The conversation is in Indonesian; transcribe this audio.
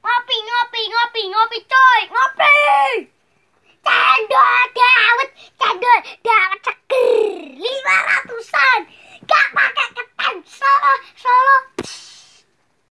Ngopi, ngopi, ngopi, ngopi coy, ngopi. Cendol dawet, cendol dawet.